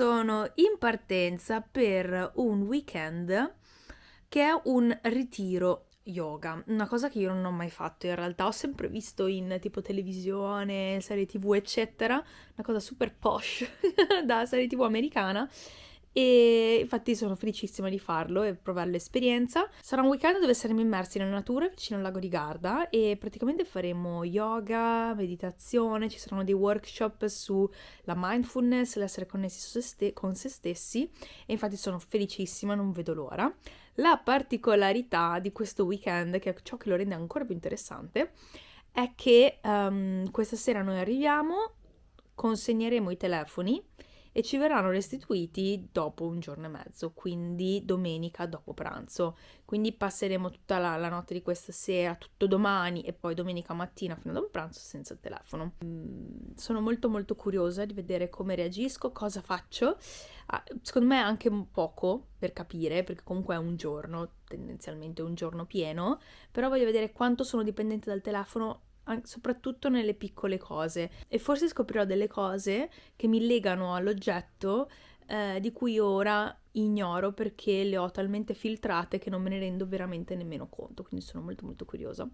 sono in partenza per un weekend che è un ritiro yoga, una cosa che io non ho mai fatto in realtà, ho sempre visto in tipo televisione, serie tv eccetera, una cosa super posh da serie tv americana e infatti sono felicissima di farlo e provare l'esperienza. Sarà un weekend dove saremo immersi nella natura vicino al lago di Garda e praticamente faremo yoga, meditazione, ci saranno dei workshop sulla mindfulness, l'essere connessi ste- con se stessi e infatti sono felicissima, non vedo l'ora. La particolarità di questo weekend, che è ciò che lo rende ancora più interessante, è che um, questa sera noi arriviamo, consegneremo i telefoni e ci verranno restituiti dopo un giorno e mezzo, quindi domenica dopo pranzo. Quindi passeremo tutta la, la notte di questa sera, tutto domani e poi domenica mattina fino a dopo pranzo senza il telefono. Mm, sono molto molto curiosa di vedere come reagisco, cosa faccio. Ah, secondo me anche un poco per capire, perché comunque è un giorno, tendenzialmente un giorno pieno, però voglio vedere quanto sono dipendente dal telefono soprattutto nelle piccole cose e forse scoprirò delle cose che mi legano all'oggetto eh, di cui ora ignoro perché le ho talmente filtrate che non me ne rendo veramente nemmeno conto, quindi sono molto molto curiosa.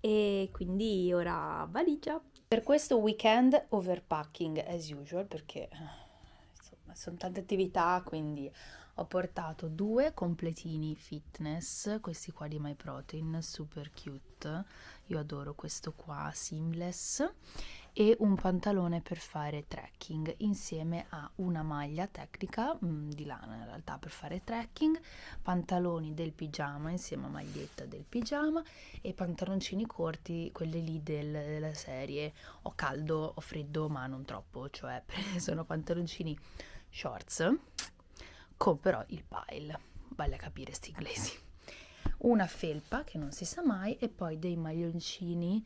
E quindi ora valigia. Per questo weekend overpacking as usual perché insomma sono tante attività, quindi ho portato due completini fitness, questi qua di MyProtein, super cute, io adoro questo qua, seamless, e un pantalone per fare trekking insieme a una maglia tecnica mh, mm, di lana in realtà per fare trekking, pantaloni del pigiama insieme a maglietta del pigiama e pantaloncini corti, quelli lì del, della serie ho caldo, ho freddo ma non troppo, cioè sono pantaloncini shorts con però il pile, vale a capire sti inglesi. Una felpa che non si sa mai e poi dei maglioncini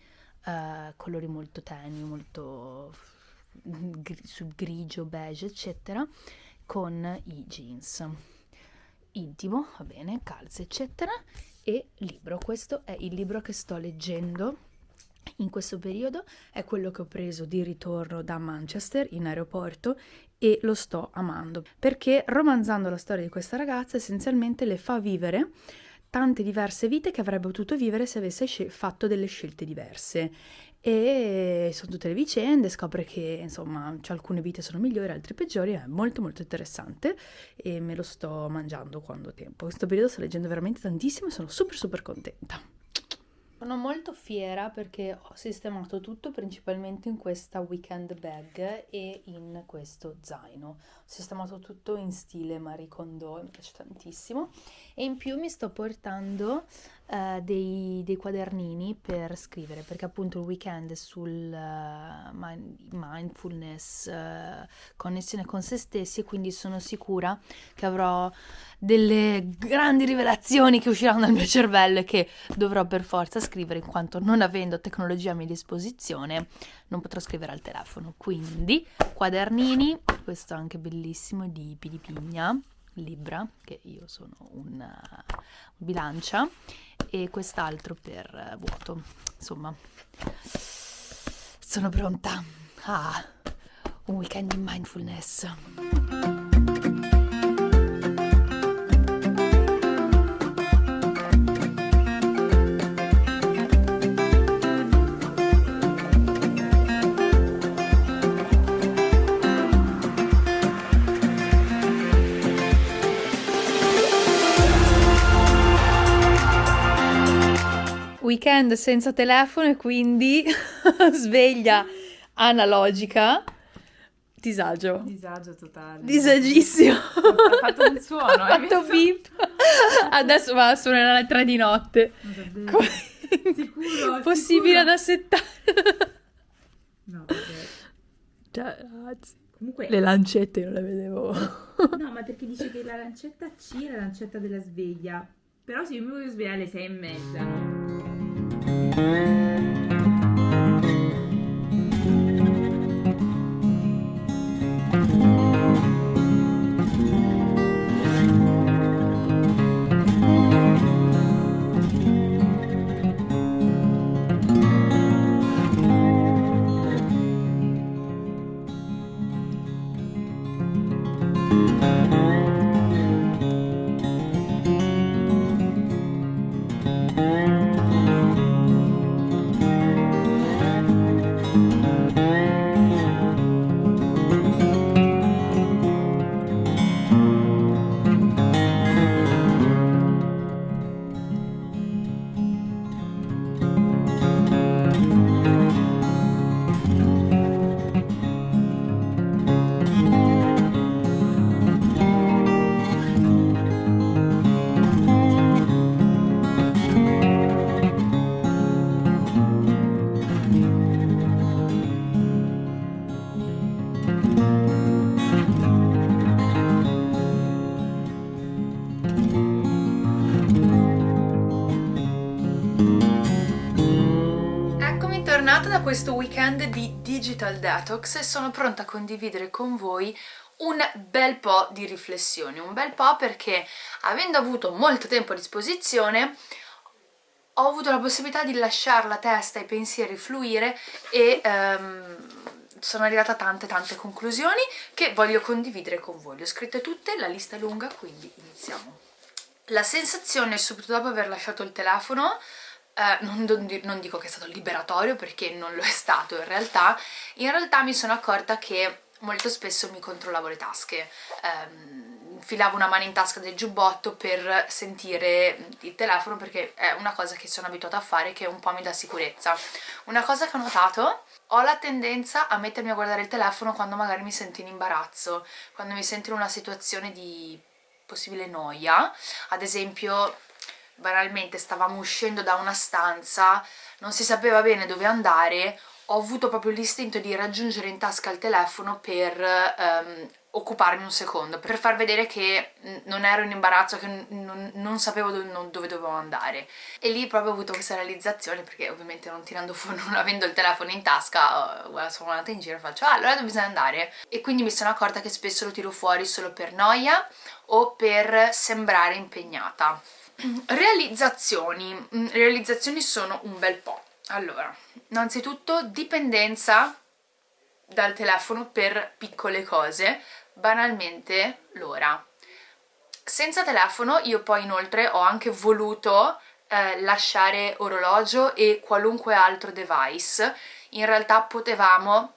uh, colori molto tenui, molto gri- sul grigio, beige, eccetera, con i jeans. Intimo, va bene, calze, eccetera, e libro. Questo è il libro che sto leggendo in questo periodo è quello che ho preso di ritorno da Manchester in aeroporto e lo sto amando perché romanzando la storia di questa ragazza essenzialmente le fa vivere tante diverse vite che avrebbe potuto vivere se avesse fatto delle scelte diverse e sono tutte le vicende, scopre che insomma c'è alcune vite sono migliori, altre peggiori, è molto molto interessante e me lo sto mangiando quando ho tempo. In questo periodo sto leggendo veramente tantissimo e sono super super contenta. Sono molto fiera perché ho sistemato tutto principalmente in questa weekend bag e in questo zaino. Ho sistemato tutto in stile Marie Kondo, mi piace tantissimo. E in più mi sto portando uh, dei, dei, quadernini per scrivere, perché appunto il weekend sul uh, mindfulness, uh, connessione con se stessi, quindi sono sicura che avrò delle grandi rivelazioni che usciranno dal mio cervello e che dovrò per forza scrivere in quanto non avendo tecnologia a mia disposizione non potrò scrivere al telefono. Quindi quadernini, questo anche bellissimo di Pidipigna, Libra, che io sono una bilancia, e quest'altro per vuoto. Insomma, sono pronta. Ah, un weekend in mindfulness. Weekend senza telefono e quindi sveglia analogica. Disagio. Disagio totale. Disagissimo. Ha fatto un suono. Ha fatto beep. Adesso va a suonare alle tre di notte. Sicuro. Possibile sicuro. da settare. No, perché... Cioè, ragazzi. Comunque... Le lancette non le vedevo. No, ma perché dice che la lancetta C è la lancetta della sveglia. Però se io mi voglio svegliare alle sei e mezza, no? Thank you. Questo weekend di Digital Detox e sono pronta a condividere con voi un bel po' di riflessioni, un bel po' perché avendo avuto molto tempo a disposizione ho avuto la possibilità di lasciare la testa e i pensieri fluire e um, sono arrivata a tante tante conclusioni che voglio condividere con voi. Le ho scritte tutte, la lista è lunga, quindi iniziamo. La sensazione subito dopo aver lasciato il telefono eh, non, non, dico che è stato liberatorio perché non lo è stato in realtà, in realtà mi sono accorta che molto spesso mi controllavo le tasche, ehm, infilavo una mano in tasca del giubbotto per sentire il telefono perché è una cosa che sono abituata a fare che un po' mi dà sicurezza. Una cosa che ho notato, ho la tendenza a mettermi a guardare il telefono quando magari mi sento in imbarazzo, quando mi sento in una situazione di possibile noia, ad esempio banalmente stavamo uscendo da una stanza, non si sapeva bene dove andare, ho avuto proprio l'istinto di raggiungere in tasca il telefono per um, occuparmi un secondo, per far vedere che non ero in imbarazzo, che non, non sapevo dove, non, dove, dovevo andare. E lì proprio ho avuto questa realizzazione, perché ovviamente non tirando fuori, non avendo il telefono in tasca, guarda, sono andata in giro e faccio, ah, allora dove bisogna andare? E quindi mi sono accorta che spesso lo tiro fuori solo per noia o per sembrare impegnata. Realizzazioni. Mm, realizzazioni sono un bel po'. Allora, innanzitutto dipendenza dal telefono per piccole cose, banalmente l'ora. Senza telefono io poi inoltre ho anche voluto eh, lasciare orologio e qualunque altro device, in realtà potevamo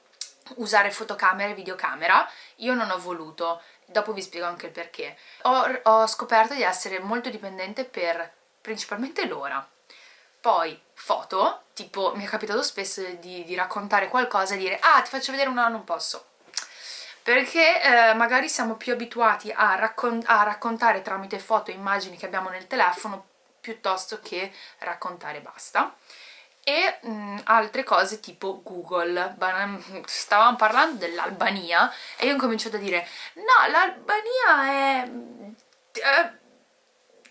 usare fotocamera e videocamera, io non ho voluto, dopo vi spiego anche il perché. Ho, ho scoperto di essere molto dipendente per principalmente l'ora. Poi foto, tipo mi è capitato spesso di, di, raccontare qualcosa e dire ah ti faccio vedere una, non posso. Perché eh, magari siamo più abituati a, raccon a raccontare tramite foto e immagini che abbiamo nel telefono piuttosto che raccontare basta e mh, mm, altre cose tipo Google. Stavamo parlando dell'Albania e io ho cominciato a dire no, l'Albania è... Eh,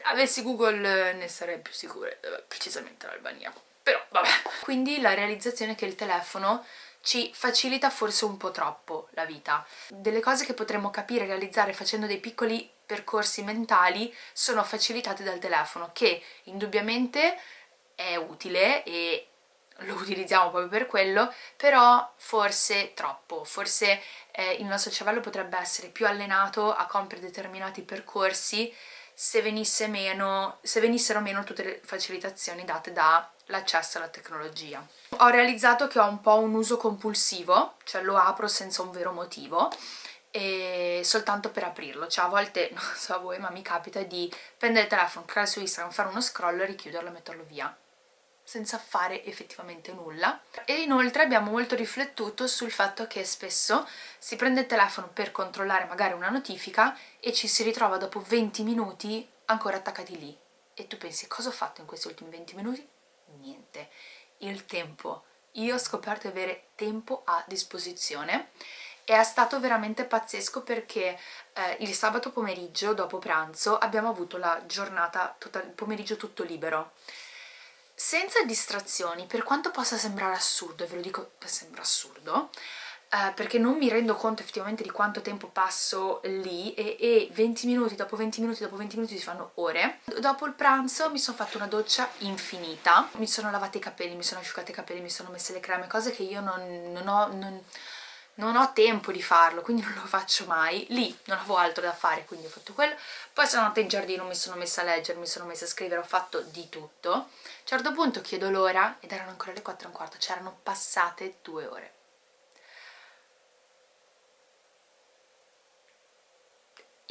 avessi Google ne sarei più sicura, eh, precisamente l'Albania. Però vabbè. Quindi la realizzazione che il telefono ci facilita forse un po' troppo la vita. Delle cose che potremmo capire e realizzare facendo dei piccoli percorsi mentali sono facilitate dal telefono che indubbiamente è utile e lo utilizziamo proprio per quello, però forse troppo, forse eh, il nostro cervello potrebbe essere più allenato a compiere determinati percorsi se, venisse meno, se venissero meno tutte le facilitazioni date dall'accesso alla tecnologia. Ho realizzato che ho un po' un uso compulsivo, cioè lo apro senza un vero motivo, e soltanto per aprirlo, cioè a volte, non so a voi, ma mi capita di prendere il telefono, cliccare su Instagram, fare uno scroll, richiuderlo e metterlo via senza fare effettivamente nulla. E inoltre abbiamo molto riflettuto sul fatto che spesso si prende il telefono per controllare magari una notifica e ci si ritrova dopo 20 minuti ancora attaccati lì. E tu pensi cosa ho fatto in questi ultimi 20 minuti? Niente, il tempo. Io ho scoperto di avere tempo a disposizione. E è stato veramente pazzesco perché eh, il sabato pomeriggio dopo pranzo abbiamo avuto la giornata, il pomeriggio tutto libero senza distrazioni, per quanto possa sembrare assurdo, e ve lo dico, sembra assurdo, eh, perché non mi rendo conto effettivamente di quanto tempo passo lì e, e 20 minuti dopo 20 minuti dopo 20 minuti si fanno ore. Dopo il pranzo mi sono fatta una doccia infinita, mi sono lavata i capelli, mi sono asciugata i capelli, mi sono messe le creme, cose che io non, non ho... Non, non ho tempo di farlo, quindi non lo faccio mai. Lì non avevo altro da fare, quindi ho fatto quello. Poi sono andata in giardino, mi sono messa a leggere, mi sono messa a scrivere, ho fatto di tutto. A un certo punto chiedo l'ora ed erano ancora le 4 e un quarto, c'erano passate due ore.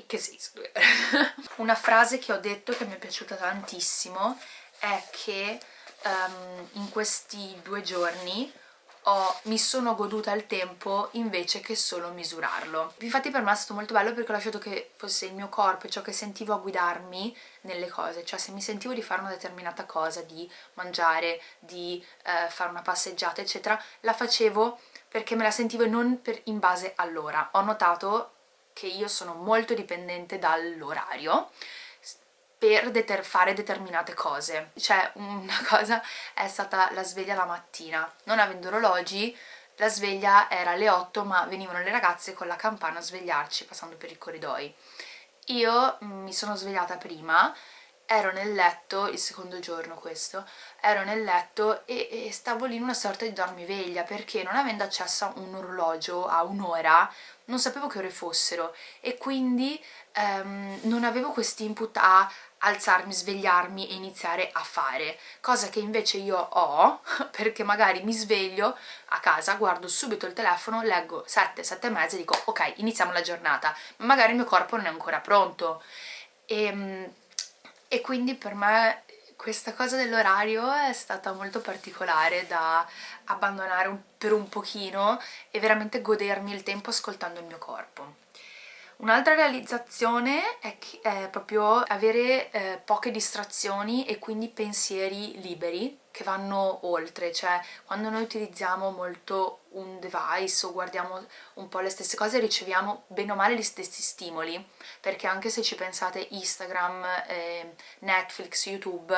Che senso due ore? Una frase che ho detto che mi è piaciuta tantissimo è che um, in questi due giorni ho, mi sono goduta il tempo invece che solo misurarlo. Infatti per me è stato molto bello perché ho lasciato che fosse il mio corpo e ciò che sentivo a guidarmi nelle cose, cioè se mi sentivo di fare una determinata cosa, di mangiare, di eh, fare una passeggiata eccetera, la facevo perché me la sentivo e non per, in base all'ora. Ho notato che io sono molto dipendente dall'orario per deter fare determinate cose. Cioè, una cosa è stata la sveglia la mattina. Non avendo orologi, la sveglia era alle 8, ma venivano le ragazze con la campana a svegliarci passando per i corridoi. Io mi sono svegliata prima, ero nel letto, il secondo giorno questo, ero nel letto e, e stavo lì in una sorta di dormiveglia perché non avendo accesso a un orologio a un'ora non sapevo che ore fossero e quindi ehm, non avevo questo input a alzarmi, svegliarmi e iniziare a fare, cosa che invece io ho perché magari mi sveglio a casa, guardo subito il telefono, leggo 7, 7 e mezza e dico ok, iniziamo la giornata, ma magari il mio corpo non è ancora pronto e, ehm, e quindi per me questa cosa dell'orario è stata molto particolare da abbandonare per un pochino e veramente godermi il tempo ascoltando il mio corpo. Un'altra realizzazione è, è, proprio avere eh, poche distrazioni e quindi pensieri liberi che vanno oltre, cioè quando noi utilizziamo molto un device o guardiamo un po' le stesse cose riceviamo bene o male gli stessi stimoli, perché anche se ci pensate Instagram, eh, Netflix, YouTube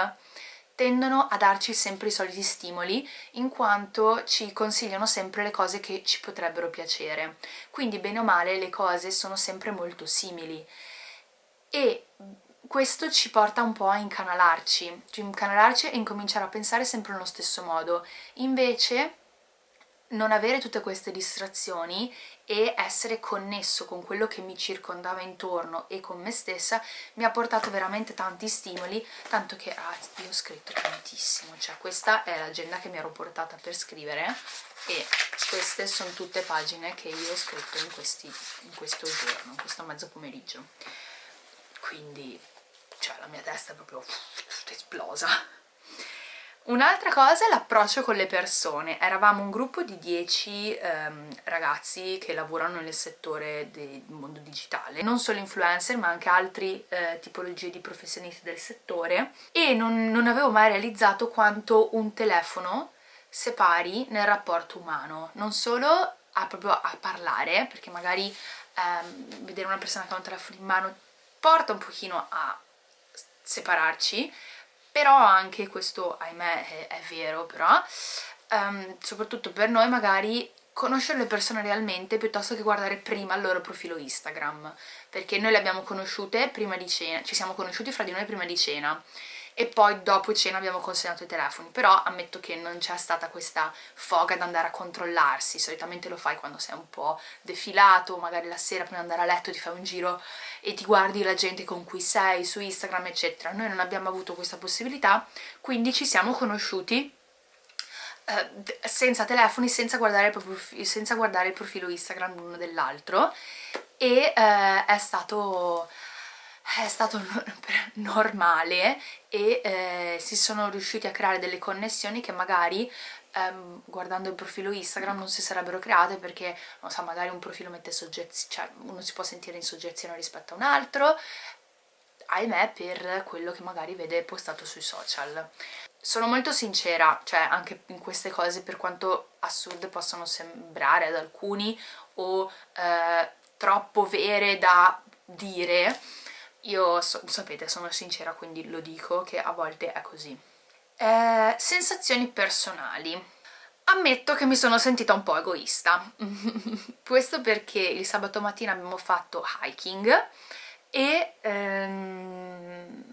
tendono a darci sempre i soliti stimoli in quanto ci consigliano sempre le cose che ci potrebbero piacere. Quindi bene o male le cose sono sempre molto simili e questo ci porta un po' a incanalarci, cioè incanalarci e incominciare a pensare sempre nello stesso modo. Invece non avere tutte queste distrazioni e essere connesso con quello che mi circondava intorno e con me stessa mi ha portato veramente tanti stimoli, tanto che ah, io ho scritto tantissimo, cioè questa è l'agenda che mi ero portata per scrivere e queste sono tutte pagine che io ho scritto in, questi, in questo giorno, in questo mezzo pomeriggio. Quindi, cioè la mia testa è proprio esplosa. Un'altra cosa è l'approccio con le persone. Eravamo un gruppo di 10 ehm, ragazzi che lavorano nel settore del mondo digitale, non solo influencer ma anche altre eh, tipologie di professionisti del settore. E non, non avevo mai realizzato quanto un telefono separi nel rapporto umano, non solo a, proprio a parlare, perché magari ehm, vedere una persona che ha un telefono in mano porta un pochino a separarci, però anche questo ahimè è, è vero però um, soprattutto per noi magari conoscere le persone realmente piuttosto che guardare prima il loro profilo Instagram. Perché noi le abbiamo conosciute prima di cena ci siamo conosciuti fra di noi prima di cena e poi dopo cena abbiamo consegnato i telefoni. Però ammetto che non c'è stata questa foga ad andare a controllarsi. Solitamente lo fai quando sei un po' defilato magari la sera prima di andare a letto ti fai un giro e ti guardi la gente con cui sei su Instagram eccetera. Noi non abbiamo avuto questa possibilità quindi ci siamo conosciuti eh, senza telefoni, senza guardare, senza guardare il profilo Instagram l'uno dell'altro. E eh, è stato è stato normale e eh, si sono riusciti a creare delle connessioni che magari ehm, guardando il profilo Instagram non si sarebbero create perché, non so, magari un profilo mette soggezione, cioè uno si può sentire in soggezione rispetto a un altro, ahimè per quello che magari vede postato sui social. Sono molto sincera, cioè anche in queste cose per quanto assurde possano sembrare ad alcuni o eh, troppo vere da dire, io so, sapete sono sincera quindi lo dico che a volte è così. Eh, sensazioni personali. Ammetto che mi sono sentita un po' egoista. Questo perché il sabato mattina abbiamo fatto hiking e ehm,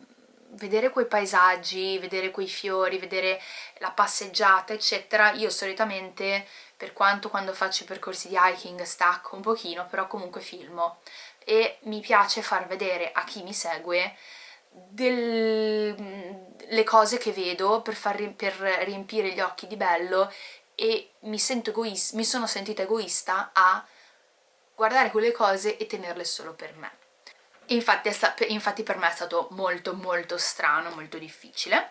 vedere quei paesaggi, vedere quei fiori, vedere la passeggiata eccetera io solitamente per quanto quando faccio i percorsi di hiking stacco un pochino però comunque filmo e mi piace far vedere a chi mi segue delle cose che vedo per, far, per riempire gli occhi di bello e mi, sento egoista, mi sono sentita egoista a guardare quelle cose e tenerle solo per me. Infatti, infatti per me è stato molto molto strano, molto difficile.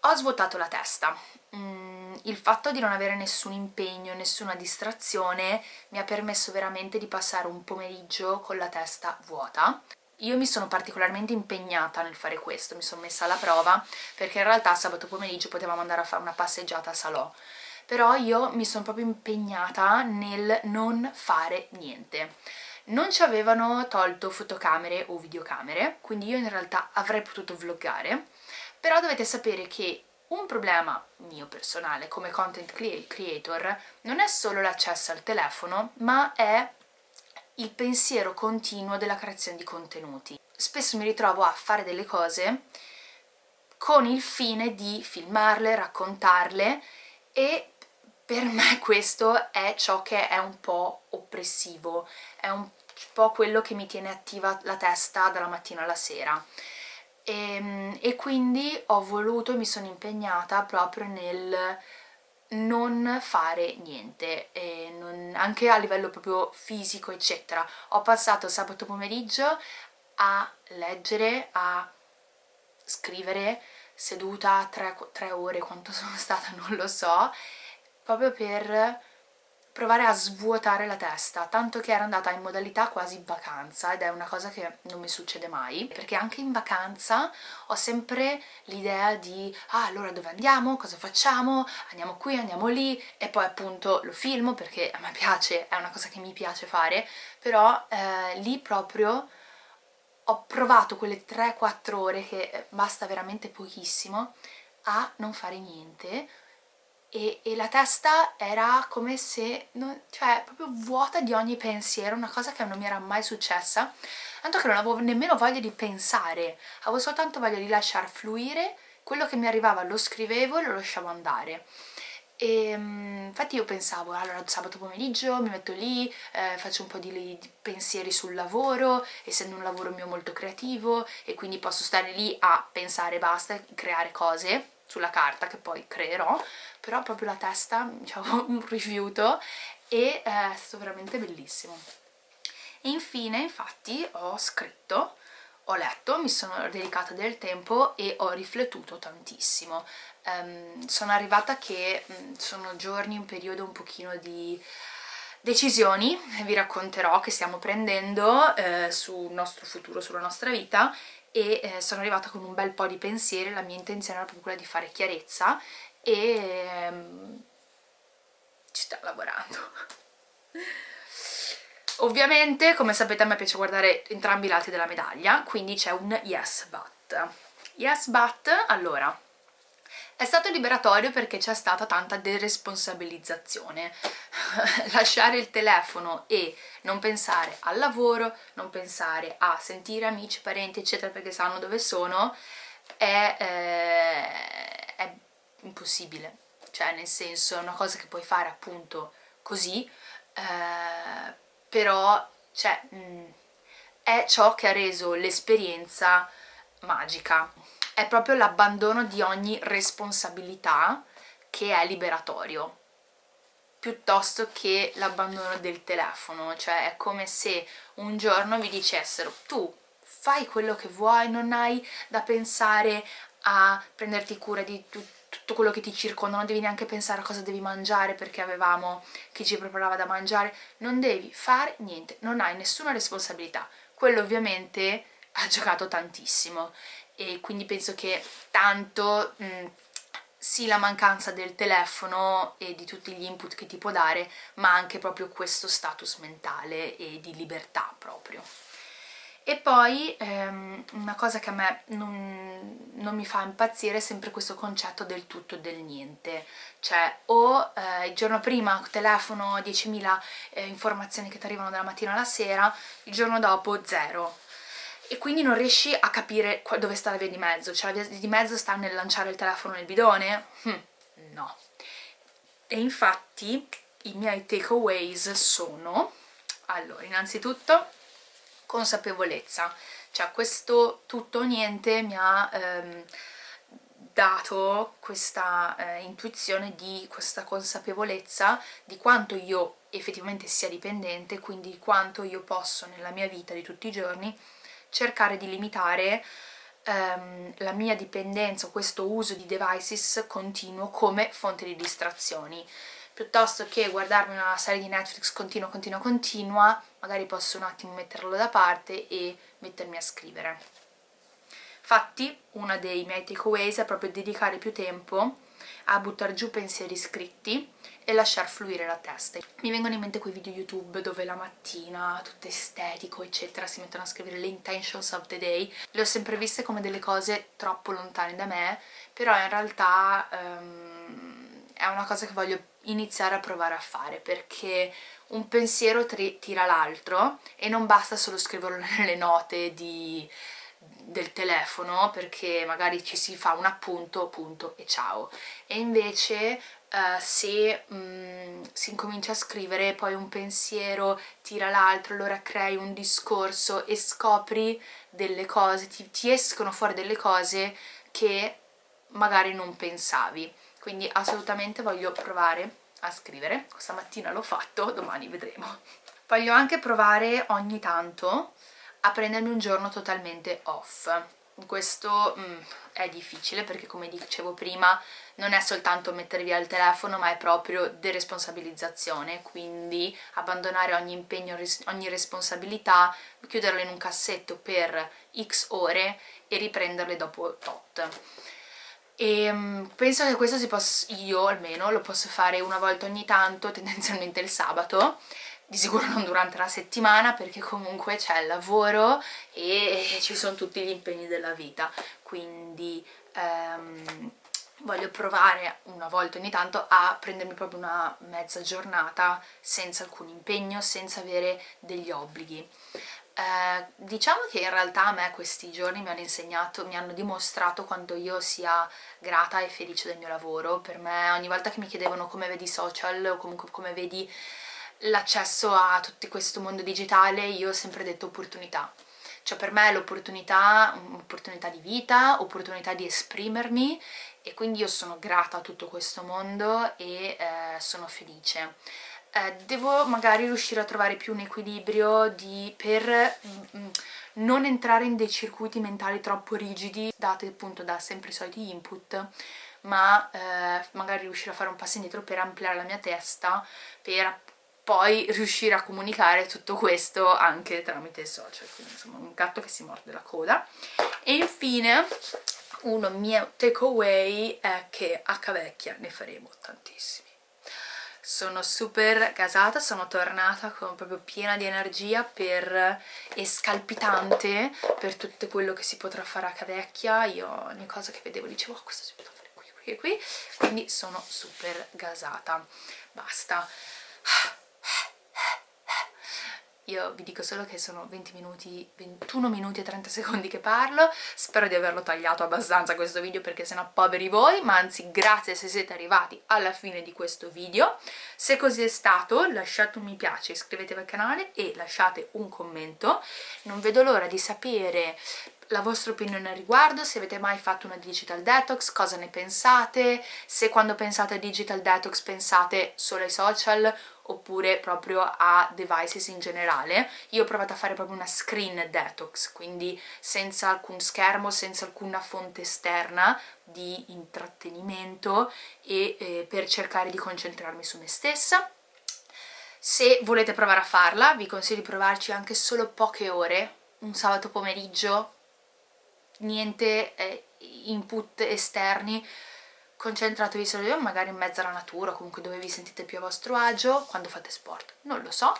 Ho svuotato la testa. Mm il fatto di non avere nessun impegno, nessuna distrazione mi ha permesso veramente di passare un pomeriggio con la testa vuota. Io mi sono particolarmente impegnata nel fare questo, mi sono messa alla prova perché in realtà sabato pomeriggio potevamo andare a fare una passeggiata a Salò però io mi sono proprio impegnata nel non fare niente non ci avevano tolto fotocamere o videocamere, quindi io in realtà avrei potuto vloggare, però dovete sapere che un problema mio personale come content creator non è solo l'accesso al telefono, ma è il pensiero continuo della creazione di contenuti. Spesso mi ritrovo a fare delle cose con il fine di filmarle, raccontarle e per me questo è ciò che è un po' oppressivo, è un po' quello che mi tiene attiva la testa dalla mattina alla sera. E, ehm, e quindi ho voluto, mi sono impegnata proprio nel non fare niente, non, anche a livello proprio fisico eccetera. Ho passato sabato pomeriggio a leggere, a scrivere seduta tre, tre ore, quanto sono stata non lo so, proprio per provare a svuotare la testa, tanto che ero andata in modalità quasi vacanza ed è una cosa che non mi succede mai, perché anche in vacanza ho sempre l'idea di ah allora dove andiamo, cosa facciamo, andiamo qui, andiamo lì. E poi appunto lo filmo perché a me piace, è una cosa che mi piace fare, però eh, lì proprio ho provato quelle 3-4 ore che basta veramente pochissimo a non fare niente e, e, la testa era come se, non, cioè proprio vuota di ogni pensiero, una cosa che non mi era mai successa, tanto che non avevo nemmeno voglia di pensare, avevo soltanto voglia di lasciar fluire, quello che mi arrivava. Lo scrivevo e lo lasciavo andare. E mm, infatti io pensavo, allora sabato pomeriggio mi metto lì, eh, faccio un po' di, di, pensieri sul lavoro, essendo un lavoro mio molto creativo e quindi posso stare lì a pensare basta, creare cose sulla carta che poi creerò, però proprio la testa diciamo, un rifiuto e è stato veramente bellissimo. E infine infatti ho scritto, ho letto, mi sono dedicata del tempo e ho riflettuto tantissimo. Um, sono arrivata che um, sono giorni, un periodo un pochino di decisioni, vi racconterò, che stiamo prendendo eh, sul nostro futuro, sulla nostra vita e eh, sono arrivata con un bel po' di pensieri, la mia intenzione era proprio quella di fare chiarezza e ehm, ci sto lavorando. Ovviamente, come sapete, a me piace guardare entrambi i lati della medaglia, quindi c'è un yes but. Yes but, allora, è stato liberatorio perché c'è stata tanta deresponsabilizzazione. Lasciare il telefono e non pensare al lavoro, non pensare a sentire amici, parenti, eccetera, perché sanno dove sono, è, eh, è impossibile. Cioè, nel senso, è una cosa che puoi fare appunto così, eh, però, cioè, mh, mm, è ciò che ha reso l'esperienza magica è proprio l'abbandono di ogni responsabilità che è liberatorio piuttosto che l'abbandono del telefono. Cioè è come se un giorno vi dicessero tu fai quello che vuoi, non hai da pensare a prenderti cura di tutto tutto quello che ti circonda, non devi neanche pensare a cosa devi mangiare perché avevamo chi ci preparava da mangiare, non devi fare niente, non hai nessuna responsabilità. Quello ovviamente ha giocato tantissimo e quindi penso che tanto mh, sì la mancanza del telefono e di tutti gli input che ti può dare ma anche proprio questo status mentale e di libertà proprio. E poi ehm, una cosa che a me non, non, mi fa impazzire è sempre questo concetto del tutto e del niente. Cioè o eh, il giorno prima telefono 10.000 eh, informazioni che ti arrivano dalla mattina alla sera il giorno dopo zero e quindi non riesci a capire dove sta la via di mezzo, cioè la via di mezzo sta nel lanciare il telefono nel bidone? Hm, no. E infatti i miei takeaways sono, allora, innanzitutto consapevolezza, cioè questo tutto o niente mi ha ehm, dato questa eh, intuizione di questa consapevolezza di quanto io effettivamente sia dipendente, quindi di quanto io posso nella mia vita di tutti i giorni cercare di limitare um, la mia dipendenza questo uso di devices continuo come fonte di distrazioni. Piuttosto che guardarmi una serie di Netflix continua, continua, continua magari posso un attimo metterlo da parte e mettermi a scrivere. Infatti uno dei miei takeaways è proprio dedicare più tempo a buttare giù pensieri scritti e lasciar fluire la testa. Mi vengono in mente quei video YouTube dove la mattina, tutto estetico, eccetera, si mettono a scrivere le intentions of the day. Le ho sempre viste come delle cose troppo lontane da me, però in realtà um, è una cosa che voglio iniziare a provare a fare, perché un pensiero tira l'altro e non basta solo scriverlo nelle note di del telefono perché magari ci si fa un appunto, punto e ciao. E invece uh, se um, si incomincia a scrivere poi un pensiero tira l'altro, allora crei un discorso e scopri delle cose, ti, ti escono fuori delle cose che magari non pensavi. Quindi assolutamente voglio provare a scrivere. Questa mattina l'ho fatto, domani vedremo. Voglio anche provare ogni tanto a prendermi un giorno totalmente off. Questo mm, è difficile perché come dicevo prima non è soltanto mettere via il telefono ma è proprio deresponsabilizzazione. Quindi abbandonare ogni impegno, ogni responsabilità chiuderlo in un cassetto per x ore e riprenderle dopo tot. E um, penso che questo si possa, io almeno lo posso fare una volta ogni tanto tendenzialmente il sabato di sicuro non durante la settimana perché comunque c'è il lavoro e ci sono tutti gli impegni della vita. Quindi ehm, voglio provare una volta ogni tanto a prendermi proprio una mezza giornata senza alcun impegno, senza avere degli obblighi. Eh, diciamo che in realtà a me questi giorni mi hanno insegnato, mi hanno dimostrato quanto io sia grata e felice del mio lavoro. Per me ogni volta che mi chiedevano come vedi i social o comunque come vedi l'accesso a tutto questo mondo digitale io ho sempre detto opportunità cioè per me è l'opportunità, un'opportunità di vita, opportunità di esprimermi e quindi io sono grata a tutto questo mondo e eh, sono felice. Eh, devo magari riuscire a trovare più un equilibrio di, per mm, mm non entrare in dei circuiti mentali troppo rigidi dati appunto da sempre i soliti input ma eh, magari riuscire a fare un passo indietro per ampliare la mia testa per poi riuscire a comunicare tutto questo anche tramite social, quindi insomma un gatto che si morde la coda. E infine uno mio takeaway è che a Cavecchia ne faremo tantissimi. Sono super gasata, sono tornata con proprio piena di energia per, e scalpitante per tutto quello che si potrà fare a Cavecchia. Io ogni cosa che vedevo dicevo oh, questo si potrà fare qui, qui e qui, quindi sono super gasata. Basta io vi dico solo che sono 20 minuti, 21 minuti e 30 secondi che parlo, spero di averlo tagliato abbastanza questo video perché sennò poveri voi, ma anzi grazie se siete arrivati alla fine di questo video. Se così è stato lasciate un mi piace, iscrivetevi al canale e lasciate un commento. Non vedo l'ora di sapere la vostra opinione al riguardo, se avete mai fatto una digital detox, cosa ne pensate, se quando pensate a digital detox pensate solo ai social oppure proprio a devices in generale. Io ho provato a fare proprio una screen detox, quindi senza alcun schermo, senza alcuna fonte esterna di intrattenimento e eh, per cercare di concentrarmi su me stessa. Se volete provare a farla, vi consiglio di provarci anche solo poche ore, un sabato pomeriggio, niente eh, input esterni, concentratevi solo magari in mezzo alla natura, comunque dove vi sentite più a vostro agio, quando fate sport, non lo so,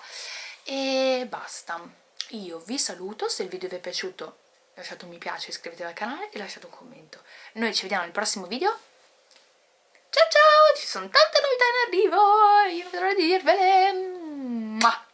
e basta. Io vi saluto, se il video vi è piaciuto lasciate un mi piace, iscrivetevi al canale e lasciate un commento. Noi ci vediamo nel prossimo video. Ciao ciao! Ci sono tante novità in arrivo! Io non vedo l'ora di dirvele!